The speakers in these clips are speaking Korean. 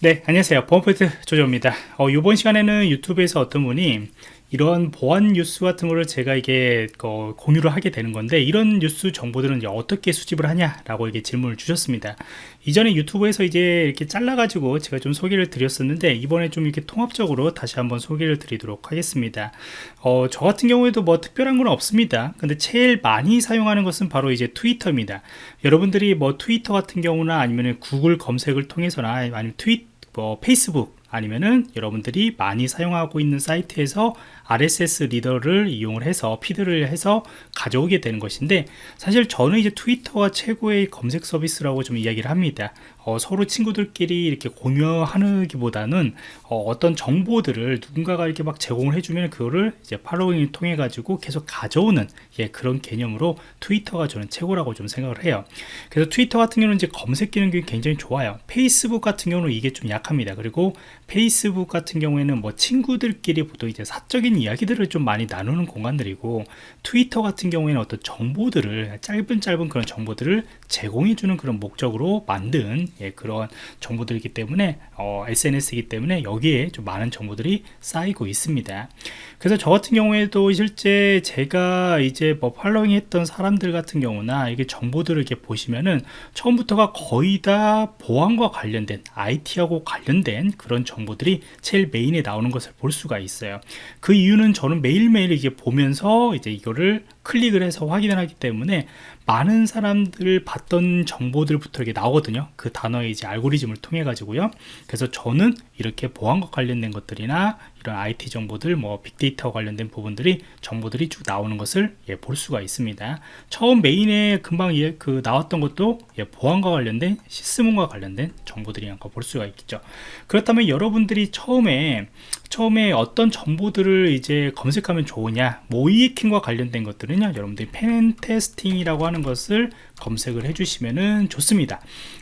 네 안녕하세요. 보안포인트 조조입니다. 어, 이번 시간에는 유튜브에서 어떤 분이 이런 보안 뉴스 같은 거를 제가 이게 어, 공유를 하게 되는 건데 이런 뉴스 정보들은 어떻게 수집을 하냐 라고 이게 질문을 주셨습니다. 이전에 유튜브에서 이제 이렇게 잘라 가지고 제가 좀 소개를 드렸었는데 이번에 좀 이렇게 통합적으로 다시 한번 소개를 드리도록 하겠습니다. 어, 저 같은 경우에도 뭐 특별한 건 없습니다. 근데 제일 많이 사용하는 것은 바로 이제 트위터입니다. 여러분들이 뭐 트위터 같은 경우나 아니면 구글 검색을 통해서나 아니면 트윗 뭐 페이스북 아니면은 여러분들이 많이 사용하고 있는 사이트에서 RSS 리더를 이용을 해서 피드를 해서 가져오게 되는 것인데 사실 저는 이제 트위터가 최고의 검색 서비스라고 좀 이야기를 합니다. 어, 서로 친구들끼리 이렇게 공유하는 기보다는 어, 떤 정보들을 누군가가 이렇게 막 제공을 해주면 그거를 이제 팔로잉을 통해 가지고 계속 가져오는 예, 그런 개념으로 트위터가 저는 최고라고 좀 생각을 해요. 그래서 트위터 같은 경우는 이제 검색 기능이 굉장히 좋아요. 페이스북 같은 경우는 이게 좀 약합니다. 그리고 페이스북 같은 경우에는 뭐 친구들끼리 보통 이제 사적인 이야기들을 좀 많이 나누는 공간들이고 트위터 같은 경우에는 어떤 정보들을 짧은 짧은 그런 정보들을 제공해 주는 그런 목적으로 만든 예, 그런 정보들이기 때문에 어, SNS이기 때문에 여기에 좀 많은 정보들이 쌓이고 있습니다. 그래서 저 같은 경우에도 실제 제가 이제 뭐 팔로잉 했던 사람들 같은 경우나 이게 정보들을 이렇게 보시면은 처음부터가 거의 다 보안과 관련된 IT하고 관련된 그런 정보 들이 제일 메인에 나오는 것을 볼 수가 있어요. 그 이유는 저는 매일매일 이게 보면서 이제 이거를 클릭을 해서 확인을 하기 때문에 많은 사람들 봤던 정보들부터 이렇게 나오거든요. 그 단어의 이제 알고리즘을 통해 가지고요. 그래서 저는 이렇게 보안과 관련된 것들이나 이런 IT 정보들 뭐 빅데이터 관련된 부분들이 정보들이 쭉 나오는 것을 예, 볼 수가 있습니다. 처음 메인에 금방 예, 그 나왔던 것도 예, 보안과 관련된 시스템과 관련된 정보들이란 걸볼 수가 있겠죠. 그렇다면 여러분들이 처음에 처음에 어떤 정보들을 이제 검색하면 좋으냐 모이킹과 관련된 것들은 요. 여러분들이 펜 테스팅이라고 하는 것을 검색을 해주시면 좋습니다.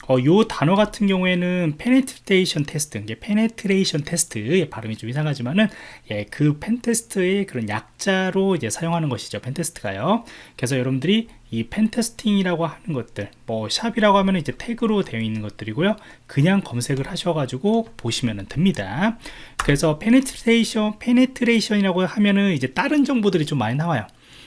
어, 요 단어 같은 경우에는 penetration 테스트 이게 penetration 테스트 발음이 좀 이상하지만은 예, 그 펜 테스트의 그런 약자로 이제 사용하는 것이죠 펜 테스트가요. 그래서 여러분들이 이 pen testing이라고 하는 것들 뭐 샵이라고 하면 이제 태그로 되어 있는 것들이고요. 그냥 검색을 하셔가지고 보시면 됩니다. 그래서 penetration penetration이라고 하면은 이제 다른 정보들이 좀 많이 나와요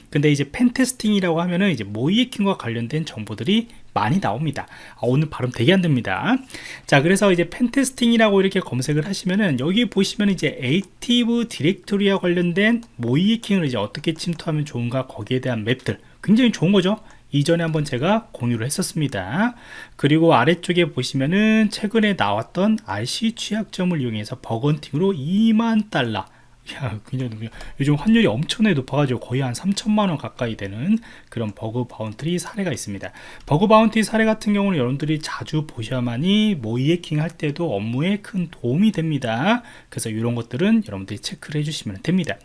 근데 이제 pentesting이라고 하면은 이제 모의해킹과 관련된 정보들이 많이 나옵니다. 아, 오늘 발음 되게 안 됩니다. 자 그래서 이제 pentesting이라고 이렇게 검색을 하시면은 여기 보시면 이제 Active Directory와 관련된 모의해킹을 이제 어떻게 침투하면 좋은가 거기에 대한 맵들. 굉장히 좋은 거죠? 이전에 한번 제가 공유를 했었습니다. 그리고 아래쪽에 보시면은 최근에 나왔던 RCE 취약점을 이용해서 bug hunting으로 2만 달러 야 굉장히 요즘 환율이 엄청나게 높아가지고 거의 한 3천만원 가까이 되는 그런 bug bounty 사례가 있습니다. bug bounty 사례 같은 경우는 여러분들이 자주 보셔야만이 모의해킹 할 때도 업무에 큰 도움이 됩니다. 그래서 이런 것들은 여러분들이 체크를 해주시면 됩니다.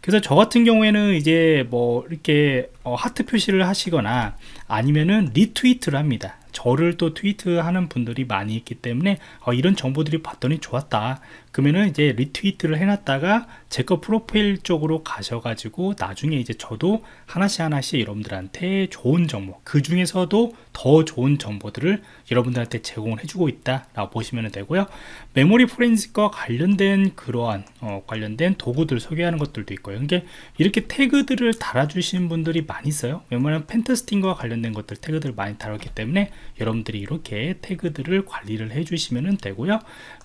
그래서 저 같은 경우에는 이제 뭐 이렇게 어, 하트 표시를 하시거나 아니면은 retweet를 합니다. 저를 또 tweet하는 분들이 많이 있기 때문에 어, 이런 정보들이 봤더니 좋았다 그러면은 이제 리트위트를 해놨다가 제 거 프로필 쪽으로 가셔가지고 나중에 이제 저도 하나씩 하나씩 여러분들한테 좋은 정보 그 중에서도 더 좋은 정보들을 여러분들한테 제공을 해주고 있다 라고 보시면 되고요. 메모리 포렌식과 관련된 그러한 어, 관련된 도구들 소개하는 것들도 있고요. 이게 이렇게 태그들을 달아주시는 분들이 많이 있어요. 왜냐면 펜테스팅과 관련된 것들 태그들을 많이 달았기 때문에 여러분들이 이렇게 태그들을 관리를 해주시면 되고요.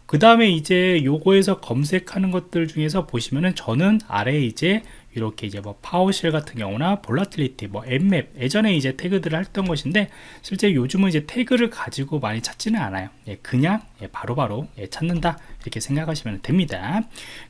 그 다음에 이제 요 거에서 검색하는 것들 중에서 보시면은 저는 아래에 이제 이렇게 이제 뭐 PowerShell 같은 경우나 Volatility 뭐 Nmap 예전에 이제 태그들을 했던 것인데 실제 요즘은 이제 태그를 가지고 많이 찾지는 않아요. 예, 그냥 예, 바로바로 예, 찾는다. 이렇게 생각하시면 됩니다.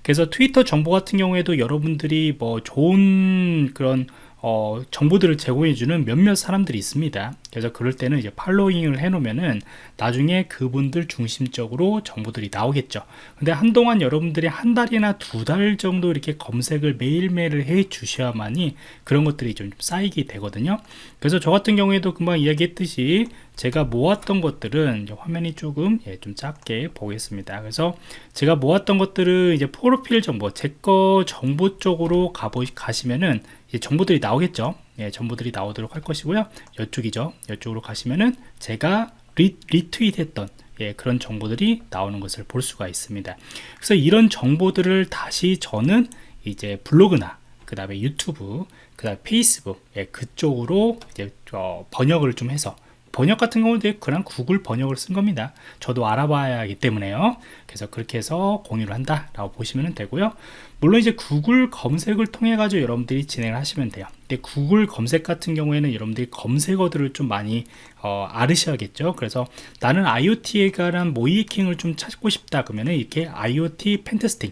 그래서 트위터 정보 같은 경우에도 여러분들이 뭐 좋은 그런 어, 정보들을 제공해주는 몇몇 사람들이 있습니다. 그래서 그럴 때는 이제 팔로잉을 해 놓으면은 나중에 그분들 중심적으로 정보들이 나오겠죠. 근데 한동안 여러분들이 한 달이나 두 달 정도 이렇게 검색을 매일매일 해 주셔야만이 그런 것들이 좀 쌓이게 되거든요. 그래서 저 같은 경우에도 금방 이야기했듯이 제가 모았던 것들은 화면이 조금 예, 좀 작게 보겠습니다. 그래서 제가 모았던 것들은 이제 프로필 정보 제 거 정보 쪽으로 가보 가시면은 정보들이 나오겠죠? 예, 정보들이 나오도록 할 것이고요. 이쪽이죠. 이쪽으로 가시면은 제가 리, 리트윗 했던 예, 그런 정보들이 나오는 것을 볼 수가 있습니다. 그래서 이런 정보들을 다시 저는 이제 블로그나 그 다음에 유튜브, 그 다음에 페이스북 예, 그쪽으로 이제 어, 번역을 좀 해서 번역 같은 경우는 그냥 구글 번역을 쓴 겁니다. 저도 알아봐야 하기 때문에요. 그래서 그렇게 해서 공유를 한다 라고 보시면 되고요. 물론 이제 구글 검색을 통해 가지고 여러분들이 진행을 하시면 돼요. 근데 구글 검색 같은 경우에는 여러분들이 검색어들을 좀 많이 어, 알으셔야겠죠. 그래서 나는 IoT에 관한 모이킹을 좀 찾고 싶다 그러면은 이렇게 IoT 펜테스팅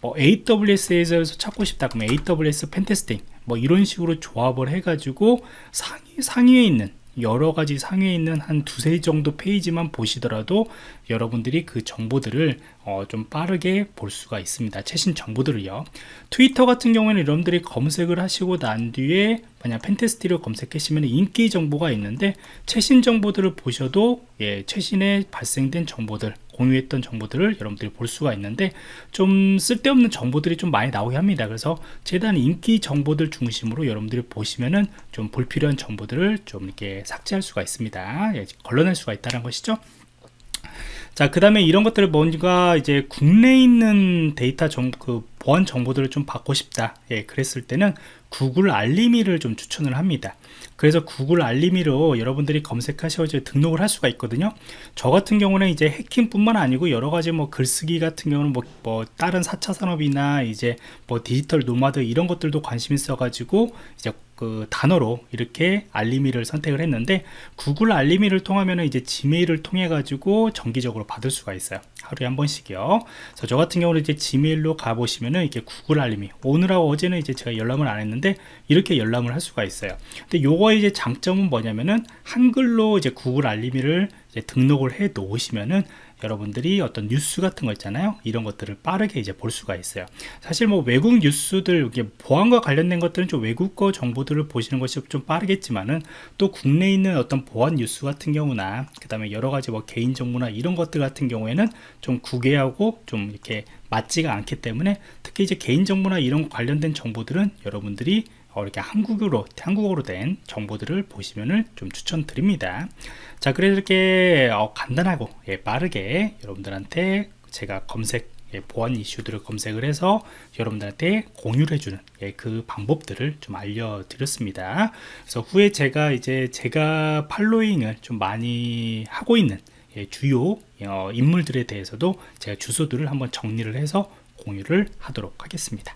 뭐 AWS에서 찾고 싶다 그러면 AWS 펜테스팅 뭐 이런 식으로 조합을 해가지고 상위, 상위에 있는 여러 가지 상위에 있는 한 두세 정도 페이지만 보시더라도 여러분들이 그 정보들을 어, 좀 빠르게 볼 수가 있습니다. 최신 정보들을요. 트위터 같은 경우에는 여러분들이 검색을 하시고 난 뒤에 만약 펜테스티를 검색하시면 인기 정보가 있는데 최신 정보들을 보셔도 예, 최신에 발생된 정보들 공유했던 정보들을 여러분들이 볼 수가 있는데 좀 쓸데없는 정보들이 좀 많이 나오게 합니다. 그래서 최대한 인기 정보들 중심으로 여러분들이 보시면은 좀 불필요한 정보들을 좀 이렇게 삭제할 수가 있습니다. 예, 걸러낼 수가 있다는 것이죠 자, 그 다음에 이런 것들을 뭔가 이제 국내에 있는 데이터 정, 그 보안 정보들을 좀 받고 싶다. 예, 그랬을 때는 구글 알림이를 좀 추천을 합니다. 그래서 구글 알림이로 여러분들이 검색하셔서 등록을 할 수가 있거든요. 저 같은 경우는 이제 해킹뿐만 아니고 여러 가지 뭐 글쓰기 같은 경우는 뭐, 뭐 다른 4차 산업이나 이제 뭐 디지털 노마드 이런 것들도 관심 있어가지고 이제 그 단어로 이렇게 알림이를 선택을 했는데 구글 알림이를 통하면 이제 지메일을 통해 가지고 정기적으로 받을 수가 있어요. 하루에 한 번씩이요. 그래서 저 같은 경우는 이제 지메일로 가보시면은 이렇게 구글 알림이 오늘하고 어제는 이제 제가 열람을 안 했는데 이렇게 열람을 할 수가 있어요. 근데 요거의 이제 장점은 뭐냐면은 한글로 이제 구글 알림이를 이제 등록을 해 놓으시면은 여러분들이 어떤 뉴스 같은 거 있잖아요. 이런 것들을 빠르게 이제 볼 수가 있어요. 사실 뭐 외국 뉴스들 보안과 관련된 것들은 좀 외국어 정보들을 보시는 것이 좀 빠르겠지만은 또 국내에 있는 어떤 보안 뉴스 같은 경우나 그 다음에 여러 가지 뭐 개인 정보나 이런 것들 같은 경우에는 좀 구개하고 좀 이렇게 맞지가 않기 때문에 특히 이제 개인 정보나 이런 관련된 정보들은 여러분들이 어, 이렇게 한국어로 한국어로 된 정보들을 보시면을 좀 추천드립니다. 자, 그래서 이렇게 어, 간단하고 예, 빠르게 여러분들한테 제가 검색 예, 보안 이슈들을 검색을 해서 여러분들한테 공유를 해주는 예, 그 방법들을 좀 알려드렸습니다. 그래서 후에 제가 이제 제가 팔로잉을 좀 많이 하고 있는 예, 주요 어, 인물들에 대해서도 제가 주소들을 한번 정리를 해서 공유를 하도록 하겠습니다.